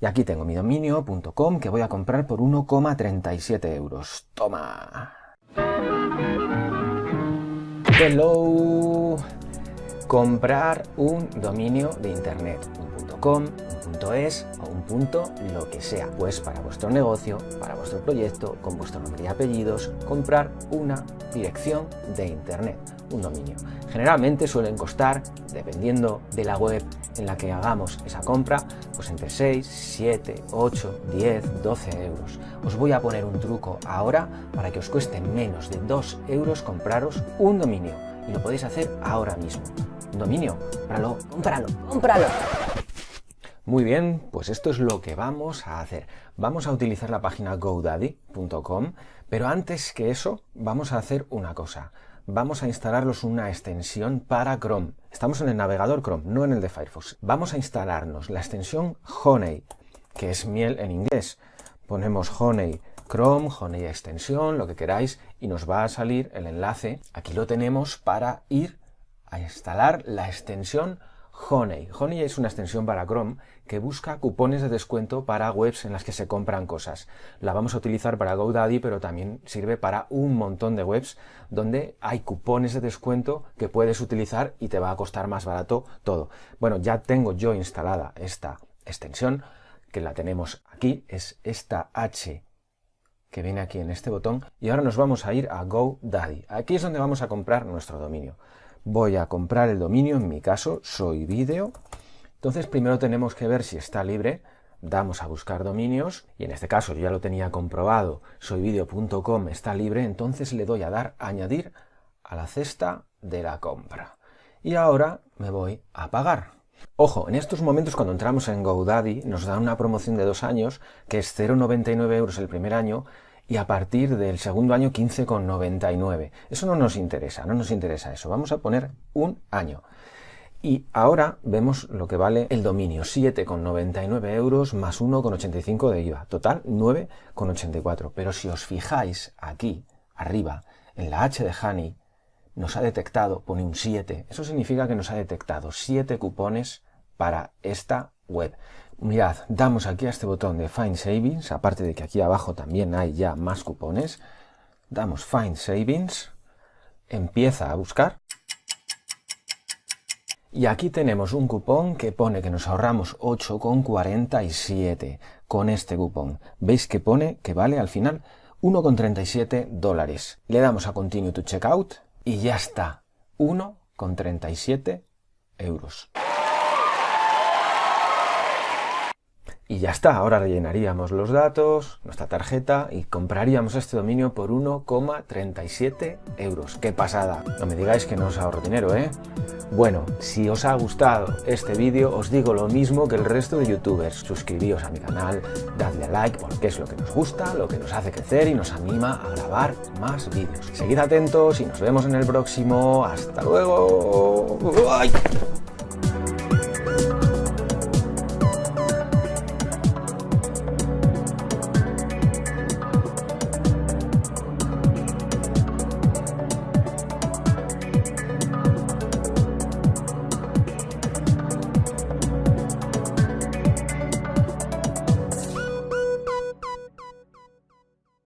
Y aquí tengo mi dominio.com que voy a comprar por 1,37 euros. ¡Toma! Hello. Comprar un dominio de internet, un .es o un punto lo que sea. Pues para vuestro negocio, para vuestro proyecto, con vuestro nombre y apellidos, comprar una dirección de internet, un dominio. Generalmente suelen costar, dependiendo de la web en la que hagamos esa compra, pues entre 6, 7, 8, 10, 12 euros. Os voy a poner un truco ahora para que os cueste menos de 2 euros compraros un dominio y lo podéis hacer ahora mismo. Un dominio, cómpralo, cómpralo, cómpralo. Muy bien, pues esto es lo que vamos a hacer. Vamos a utilizar la página godaddy.com, pero antes que eso vamos a hacer una cosa vamos a instalarlos una extensión para Chrome. Estamos en el navegador Chrome, no en el de Firefox. Vamos a instalarnos la extensión Honey, que es miel en inglés. Ponemos Honey Chrome, Honey extensión, lo que queráis, y nos va a salir el enlace. Aquí lo tenemos para ir a instalar la extensión Honey. Honey es una extensión para Chrome que busca cupones de descuento para webs en las que se compran cosas. La vamos a utilizar para GoDaddy, pero también sirve para un montón de webs donde hay cupones de descuento que puedes utilizar y te va a costar más barato todo. Bueno, ya tengo yo instalada esta extensión, que la tenemos aquí, es esta H que viene aquí en este botón, y ahora nos vamos a ir a GoDaddy. Aquí es donde vamos a comprar nuestro dominio voy a comprar el dominio, en mi caso soy video. Entonces primero tenemos que ver si está libre, damos a buscar dominios y en este caso yo ya lo tenía comprobado, soyvideo.com está libre, entonces le doy a dar añadir a la cesta de la compra. Y ahora me voy a pagar. Ojo, en estos momentos cuando entramos en GoDaddy nos dan una promoción de dos años que es 0,99 euros el primer año y a partir del segundo año 15,99. Eso no nos interesa, no nos interesa eso. Vamos a poner un año. Y ahora vemos lo que vale el dominio, 7,99 euros más 1,85 de IVA, total 9,84. Pero si os fijáis aquí, arriba, en la H de Honey, nos ha detectado, pone un 7, eso significa que nos ha detectado 7 cupones para esta web. Mirad, damos aquí a este botón de Find Savings, aparte de que aquí abajo también hay ya más cupones. Damos Find Savings, empieza a buscar. Y aquí tenemos un cupón que pone que nos ahorramos 8,47 con este cupón. ¿Veis que pone que vale al final 1,37 dólares? Le damos a Continue to Checkout y ya está, 1,37 euros. Y ya está, ahora rellenaríamos los datos, nuestra tarjeta y compraríamos este dominio por 1,37 euros. ¡Qué pasada! No me digáis que no os ahorro dinero, ¿eh? Bueno, si os ha gustado este vídeo, os digo lo mismo que el resto de youtubers. Suscribíos a mi canal, dadle a like porque es lo que nos gusta, lo que nos hace crecer y nos anima a grabar más vídeos. Seguid atentos y nos vemos en el próximo. ¡Hasta luego!